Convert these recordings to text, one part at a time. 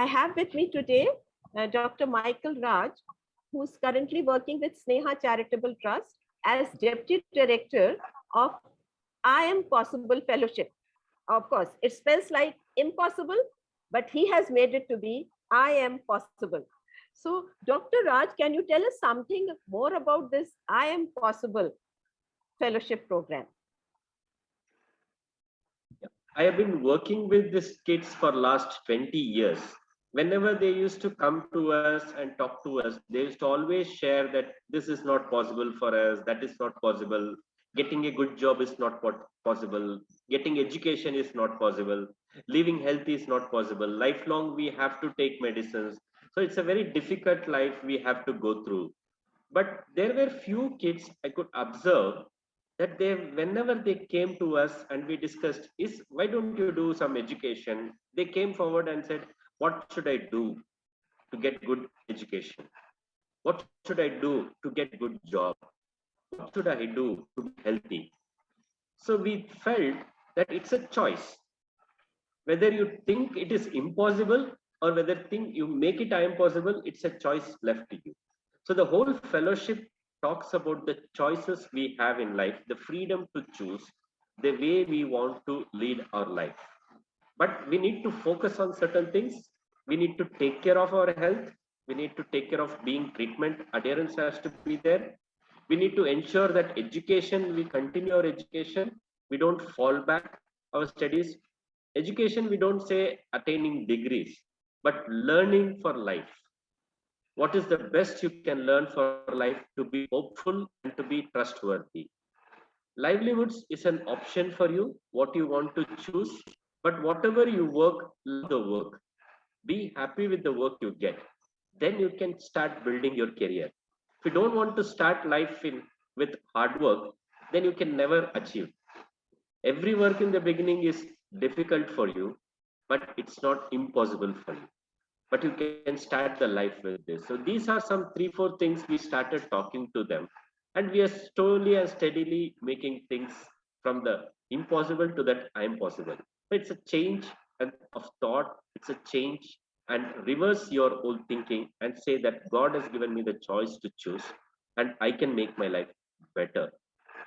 I have with me today uh, Dr. Michael Raj, who's currently working with Sneha Charitable Trust as Deputy Director of I Am Possible Fellowship. Of course, it spells like impossible, but he has made it to be I Am Possible. So, Dr. Raj, can you tell us something more about this I Am Possible Fellowship Program? I have been working with these kids for last 20 years. Whenever they used to come to us and talk to us, they used to always share that this is not possible for us, that is not possible, getting a good job is not possible, getting education is not possible, living healthy is not possible, lifelong we have to take medicines. So it's a very difficult life we have to go through. But there were few kids I could observe that they whenever they came to us and we discussed is why don't you do some education? They came forward and said what should i do to get good education? What should i do to get good job? What should i do to be healthy? So we felt that it's a choice. Whether you think it is impossible or whether think you make it impossible it's a choice left to you. So the whole fellowship talks about the choices we have in life, the freedom to choose the way we want to lead our life. But we need to focus on certain things. We need to take care of our health. We need to take care of being treatment. Adherence has to be there. We need to ensure that education, we continue our education. We don't fall back our studies. Education, we don't say attaining degrees, but learning for life what is the best you can learn for life to be hopeful and to be trustworthy livelihoods is an option for you what you want to choose but whatever you work love the work. Be happy with the work you get. Then you can start building your career. If you don't want to start life in with hard work then you can never achieve. Every work in the beginning is difficult for you but it's not impossible for you. But you can start the life with this. So these are some three four things we started talking to them. And we are slowly and steadily making things from the impossible to that i am possible it's a change of thought it's a change and reverse your old thinking and say that god has given me the choice to choose and i can make my life better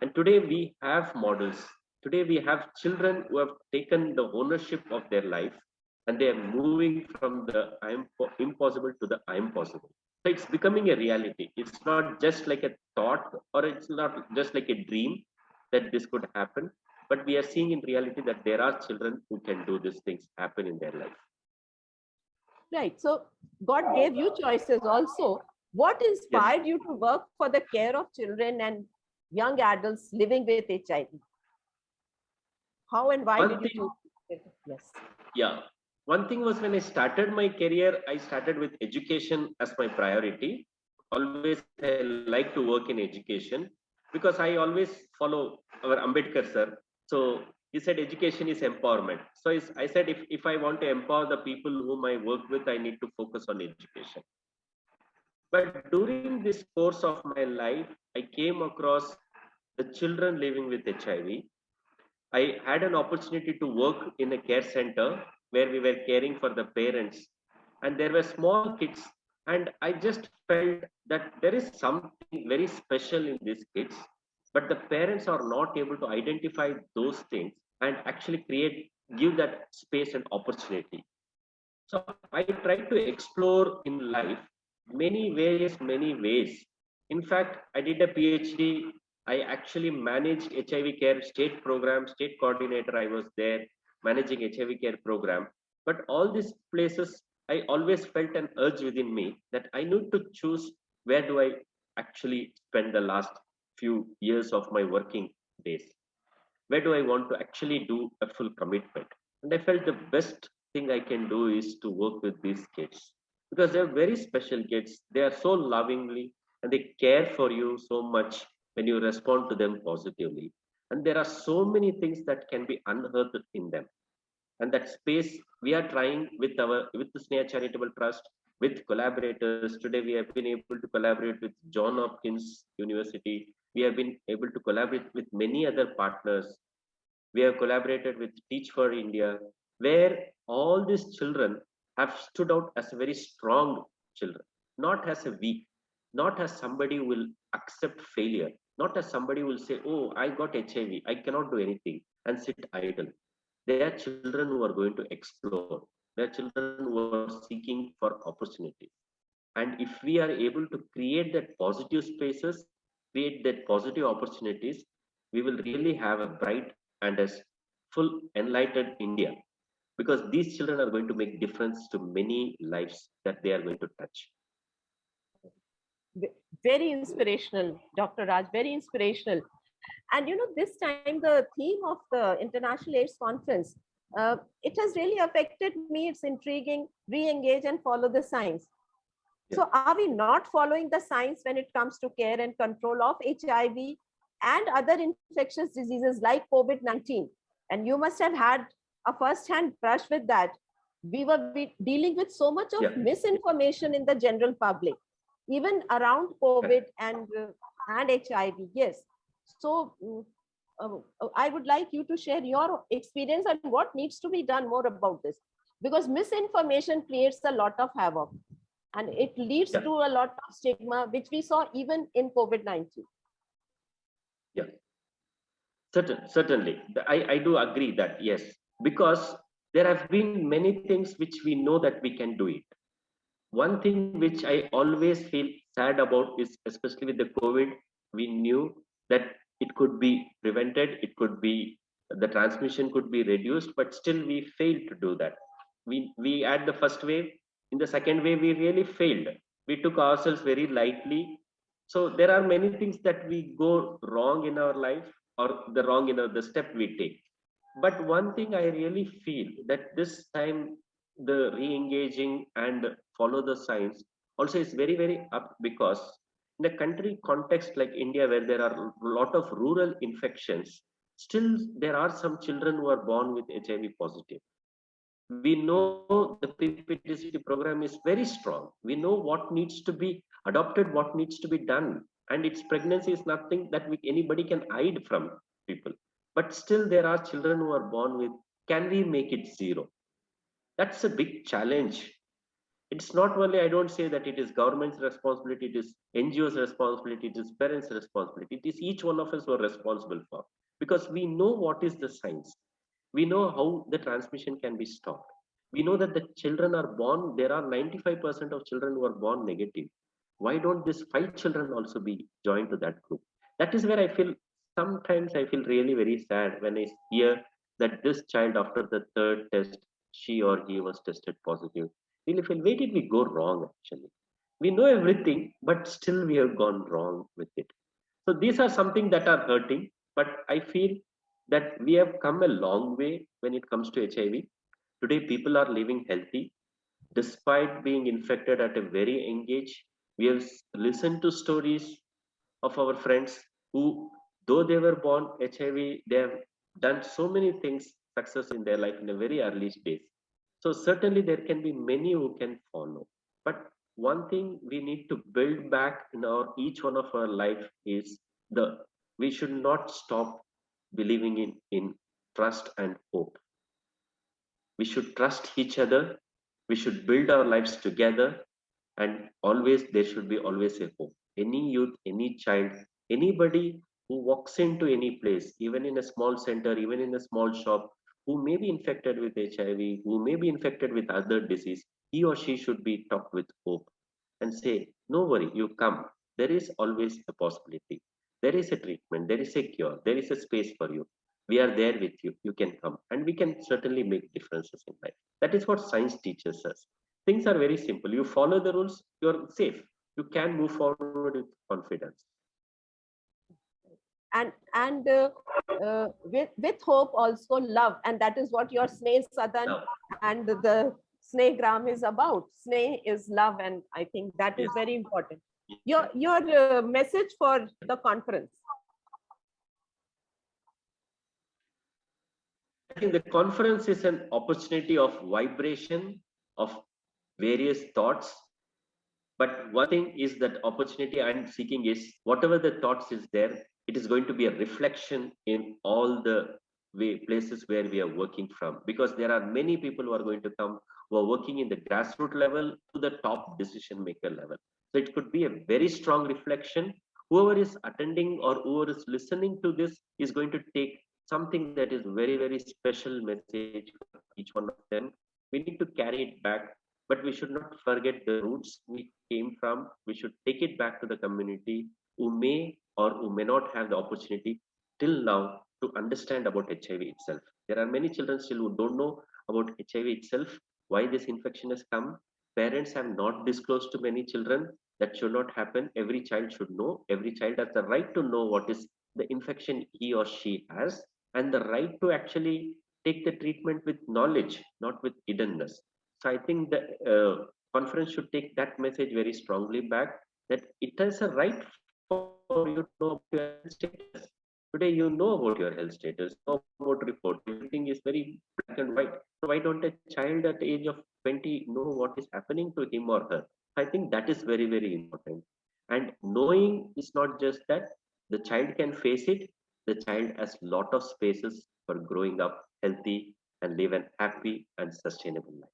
and today we have models today we have children who have taken the ownership of their life and they are moving from the I'm impossible to the I'm possible. So it's becoming a reality. It's not just like a thought or it's not just like a dream that this could happen, but we are seeing in reality that there are children who can do these things happen in their life. Right. So God gave you choices also. What inspired yes. you to work for the care of children and young adults living with HIV? How and why One did you do it? Yes. Yeah one thing was when I started my career, I started with education as my priority. Always I like to work in education because I always follow our Ambedkar sir. So he said education is empowerment. So I said if, if I want to empower the people whom I work with, I need to focus on education. But during this course of my life, I came across the children living with HIV. I had an opportunity to work in a care center where we were caring for the parents and there were small kids and i just felt that there is something very special in these kids but the parents are not able to identify those things and actually create give that space and opportunity. So i try to explore in life many ways many ways. In fact i did a phd i actually managed hiv care state program state coordinator. I was there managing HIV care program. But all these places, I always felt an urge within me that I need to choose where do I actually spend the last few years of my working days. Where do I want to actually do a full commitment? And I felt the best thing I can do is to work with these kids because they're very special kids. They are so lovingly and they care for you so much when you respond to them positively. And there are so many things that can be unearthed in them and that space we are trying with our with the Sneha Charitable Trust with collaborators. Today we have been able to collaborate with John Hopkins University. We have been able to collaborate with many other partners. We have collaborated with Teach for India, where all these children have stood out as very strong children, not as a weak, not as somebody who will accept failure, not as somebody who will say, oh, I got HIV, I cannot do anything and sit idle. They are children who are going to explore. They are children who are seeking for opportunity. And if we are able to create that positive spaces, create that positive opportunities, we will really have a bright and a full enlightened India. Because these children are going to make difference to many lives that they are going to touch. Very inspirational dr raj very inspirational. And you know this time the theme of the international aids conference uh, it has really affected me. It's intriguing. Re-engage and follow the science yeah. so are we not following the science when it comes to care and control of hiv and other infectious diseases like covid-19 and you must have had a first-hand brush with that. We were dealing with so much of yeah. misinformation in the general public, even around COVID and uh, and HIV. Yes. So mm, uh, I would like you to share your experience and what needs to be done more about this, because misinformation creates a lot of havoc, and it leads yeah. to a lot of stigma, which we saw even in COVID-19. Yeah. Certain, certainly, I, I do agree that yes, because there have been many things which we know that we can do it. One thing which I always feel sad about is, especially with the COVID, we knew that it could be prevented, it could be the transmission could be reduced, but still we failed to do that. We we had the first wave, in the second wave we really failed. We took ourselves very lightly. So there are many things that we go wrong in our life or the wrong in you know, the step we take but one thing i really feel that this time the re-engaging and follow the science also is very very up because in a country context like india where there are a lot of rural infections still there are some children who are born with hiv positive we know the pptct program is very strong. We know what needs to be adopted what needs to be done. And its pregnancy is nothing that we, anybody can hide from people. But still there are children who are born with can we make it zero? That's a big challenge. It's not only i don't say that it is government's responsibility it is ngos responsibility it is parents responsibility. It is each one of us who are responsible for. Because we know what is the science we know how the transmission can be stopped we know that the children are born there are 95% of children who are born negative why don't these five children also be joined to that group that is where i feel sometimes I feel really very sad when I hear that this child, after the third test, she or he was tested positive. Really feel, where did we go wrong actually? We know everything, but still we have gone wrong with it. So these are something that are hurting, but I feel that we have come a long way when it comes to HIV. Today, people are living healthy despite being infected at a very young age. We have listened to stories of our friends who though they were born hiv they have done so many things success in their life in a very early stage so certainly there can be many who can follow but one thing we need to build back in our each one of our life is the we should not stop believing in in trust and hope we should trust each other we should build our lives together and always there should be always a hope any youth any child anybody who walks into any place, even in a small center, even in a small shop, who may be infected with HIV, who may be infected with other disease, he or she should be talked with hope and say, no worry, you come. There is always a possibility. There is a treatment, there is a cure, there is a space for you. We are there with you. You can come. And we can certainly make differences in life. That is what science teaches us. Things are very simple. You follow the rules, you're safe. You can move forward with confidence and and uh, uh, with with hope also love and that is what your sneh sadan and the Snehgram is about sneh is love and i think that is very important your your uh, message for the conference. I think the conference is an opportunity of vibration of various thoughts. But one thing is that opportunity i'm seeking is whatever the thoughts is there it is going to be a reflection in all the way places where we are working from. Because there are many people who are going to come who are working in the grassroots level to the top decision maker level. So it could be a very strong reflection. Whoever is attending or whoever is listening to this is going to take something that is very, very special message for each one of them. We need to carry it back, but we should not forget the roots we came from. We should take it back to the community who may or who may not have the opportunity till now to understand about HIV itself. There are many children still who don't know about HIV itself, why this infection has come. Parents have not disclosed to many children. That should not happen. Every child should know. Every child has the right to know what is the infection he or she has and the right to actually take the treatment with knowledge, not with hiddenness. So I think the uh, conference should take that message very strongly back that it is a right for you to know. Today you know about your health status, know about report. Everything is very black and white. So why don't a child at the age of 20 know what is happening to him or her? I think that is very, very important. And knowing is not just that the child can face it, the child has lot of spaces for growing up healthy and live an happy and sustainable life.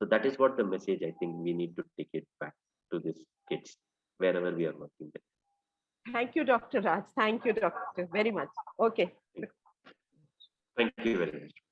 So that is what the message I think we need to take it back to these kids wherever we are working with. Thank you, Dr. Raj. Thank you, Doctor, very much. Okay. Thank you very much.